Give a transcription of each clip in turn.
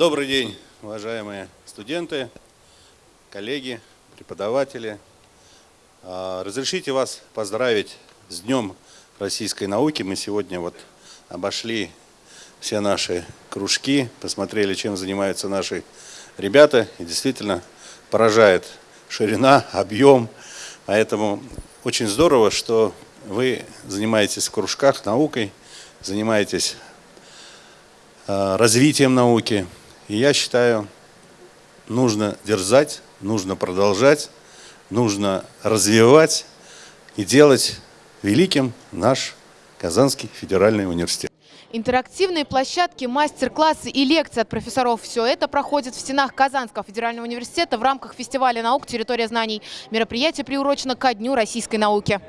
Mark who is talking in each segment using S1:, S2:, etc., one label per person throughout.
S1: Добрый день, уважаемые студенты, коллеги, преподаватели. А, разрешите вас поздравить с Днем российской науки. Мы сегодня вот обошли все наши кружки, посмотрели, чем занимаются наши ребята. И действительно поражает ширина, объем. Поэтому очень здорово, что вы занимаетесь в кружках наукой, занимаетесь э, развитием науки. И я считаю, нужно дерзать, нужно продолжать, нужно развивать и делать великим наш Казанский федеральный университет.
S2: Интерактивные площадки, мастер-классы и лекции от профессоров – все это проходит в стенах Казанского федерального университета в рамках фестиваля наук «Территория знаний». Мероприятие приурочено ко Дню российской науки.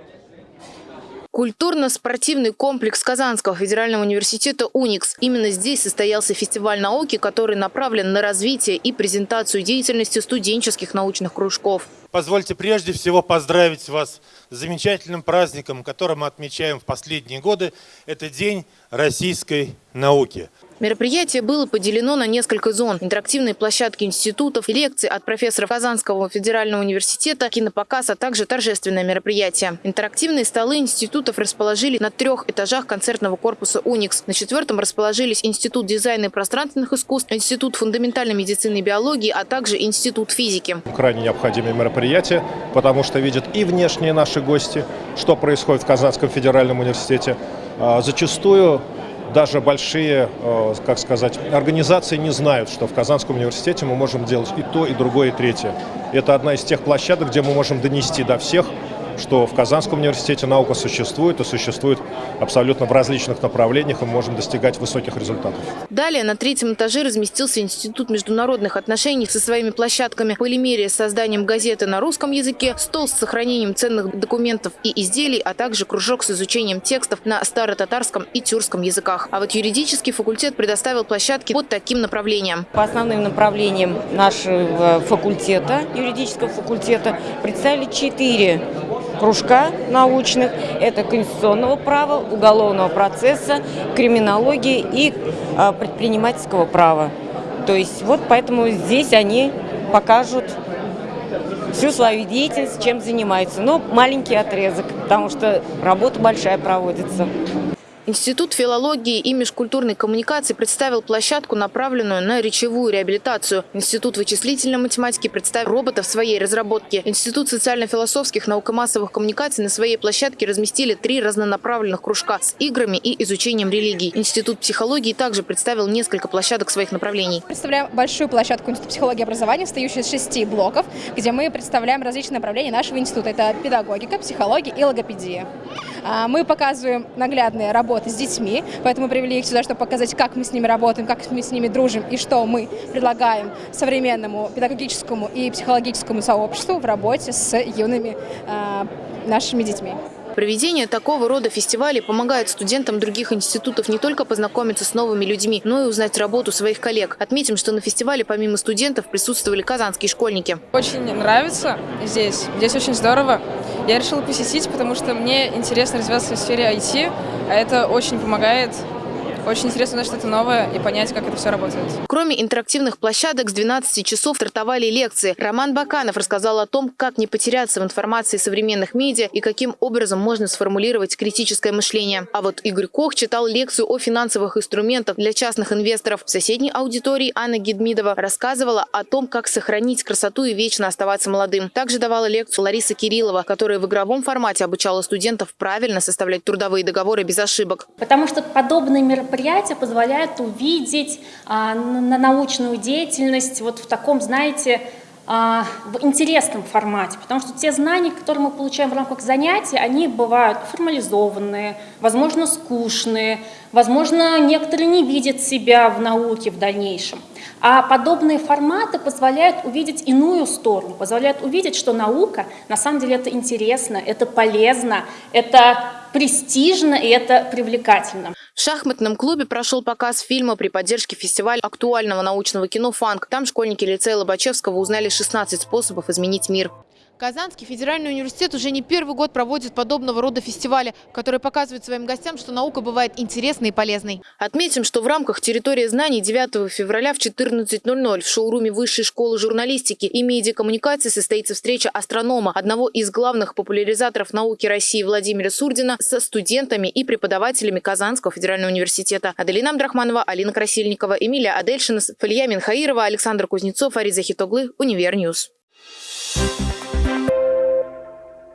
S2: Культурно-спортивный комплекс Казанского федерального университета «Уникс». Именно здесь состоялся фестиваль науки, который направлен на развитие и презентацию деятельности студенческих научных кружков.
S3: Позвольте прежде всего поздравить вас с замечательным праздником, который мы отмечаем в последние годы. Это День российской науки.
S2: Мероприятие было поделено на несколько зон. Интерактивные площадки институтов, лекции от профессоров Казанского федерального университета, кинопоказ, а также торжественное мероприятие. Интерактивные столы институтов расположили на трех этажах концертного корпуса «Уникс». На четвертом расположились Институт дизайна и пространственных искусств, Институт фундаментальной медицины и биологии, а также Институт физики.
S4: Крайне необходимое мероприятие, потому что видят и внешние наши гости, что происходит в Казанском федеральном университете. А, зачастую даже большие, э, как сказать, организации не знают, что в Казанском университете мы можем делать и то, и другое, и третье. Это одна из тех площадок, где мы можем донести до всех что в Казанском университете наука существует и существует абсолютно в различных направлениях, и мы можем достигать высоких результатов.
S2: Далее на третьем этаже разместился Институт международных отношений со своими площадками полимерия с созданием газеты на русском языке, стол с сохранением ценных документов и изделий, а также кружок с изучением текстов на старо-татарском и тюркском языках. А вот юридический факультет предоставил площадки под таким направлением.
S5: По основным направлениям нашего факультета, юридического факультета, представили четыре кружка научных. Это конституционного права, уголовного процесса, криминологии и а, предпринимательского права. То есть вот поэтому здесь они покажут всю свою деятельность, чем занимаются. Но маленький отрезок, потому что работа большая проводится.
S2: Институт филологии и межкультурной коммуникации представил площадку, направленную на речевую реабилитацию. Институт вычислительной математики представил робота в своей разработке. Институт социально-философских наукомассовых коммуникаций на своей площадке разместили три разнонаправленных кружка с играми и изучением религий. Институт психологии также представил несколько площадок своих направлений.
S6: Представляем большую площадку Института психологии и образования, состоящую из шести блоков, где мы представляем различные направления нашего института. Это педагогика, психология и логопедия. А, мы показываем наглядные работы с детьми, поэтому привели их сюда, чтобы показать, как мы с ними работаем, как мы с ними дружим и что мы предлагаем современному педагогическому и психологическому сообществу в работе с юными а, нашими детьми.
S2: Проведение такого рода фестивалей помогает студентам других институтов не только познакомиться с новыми людьми, но и узнать работу своих коллег. Отметим, что на фестивале помимо студентов присутствовали казанские школьники.
S7: Очень нравится здесь. Здесь очень здорово. Я решила посетить, потому что мне интересно развиваться в сфере IT, а это очень помогает очень интересно узнать что-то новое и понять, как это все работает.
S2: Кроме интерактивных площадок, с 12 часов стартовали лекции. Роман Баканов рассказал о том, как не потеряться в информации современных медиа и каким образом можно сформулировать критическое мышление. А вот Игорь Кох читал лекцию о финансовых инструментах для частных инвесторов. В соседней аудитории Анна Гедмидова рассказывала о том, как сохранить красоту и вечно оставаться молодым. Также давала лекцию Лариса Кириллова, которая в игровом формате обучала студентов правильно составлять трудовые договоры без ошибок.
S8: Потому что подобные мероприятия мероприятие позволяет увидеть а, на научную деятельность вот в таком, знаете, а, в интересном формате, потому что те знания, которые мы получаем в рамках занятий, они бывают формализованные, возможно, скучные, возможно, некоторые не видят себя в науке в дальнейшем. А подобные форматы позволяют увидеть иную сторону, позволяют увидеть, что наука на самом деле это интересно, это полезно, это престижно и это привлекательно.
S2: В шахматном клубе прошел показ фильма при поддержке фестиваля актуального научного кино «Фанк». Там школьники лицея Лобачевского узнали 16 способов изменить мир. Казанский федеральный университет уже не первый год проводит подобного рода фестивали, которые показывают своим гостям, что наука бывает интересной и полезной. Отметим, что в рамках территории знаний 9 февраля в 14.00 в шоуруме Высшей школы журналистики и медиакоммуникации состоится встреча астронома, одного из главных популяризаторов науки России Владимира Сурдина со студентами и преподавателями Казанского федерального университета. Аделина Абдрахманова, Алина Красильникова, Эмилия Адельшина, Фалья Минхаирова, Александр Кузнецов, Ариза Хитоглы, Univer News.
S9: Thank you.